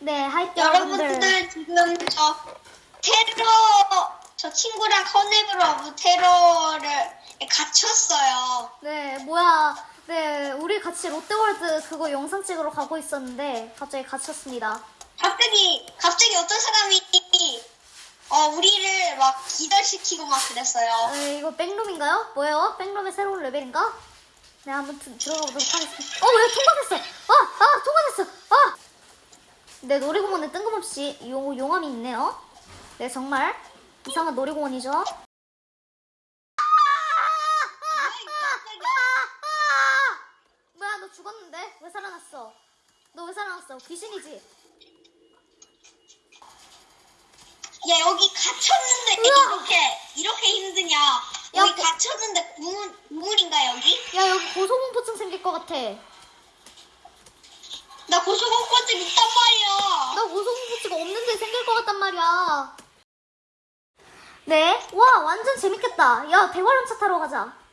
네, 하이트 여러분들. 여러분들 지금 저 테러 저 친구랑 커넥으로 테러를 갇혔어요. 네, 뭐야. 네, 우리 같이 롯데월드 그거 영상 찍으러 가고 있었는데 갑자기 갇혔습니다. 갑자기 갑자기 어떤 사람이 어 우리를 막 기절시키고 막 그랬어요. 네, 이거 백룸인가요? 뭐예요? 백룸의 새로운 레벨인가? 네, 한번 드- 들어가 보도록 하겠습니다. 어, 왜 통과됐어? 네, 놀이공원에 뜬금없이 용, 용암이 있네요. 네, 정말 이상한 놀이공원이죠. 뭐야, 너 죽었는데? 왜 살아났어? 너 왜 살아났어? 귀신이지? 야 여기 갇혔는데 우와. 이렇게 이렇게 힘드냐? 야, 여기 그- 갇혔는데 구물 구물인가 여기? 야, 여기 고소공포증 생길 것 같아. 나 고소공포증 있단 말이야. 나 고소공포증 없는데 생길 것 같단 말이야. 네, 와, 완전 재밌겠다. 야, 대화람차 타러 가자.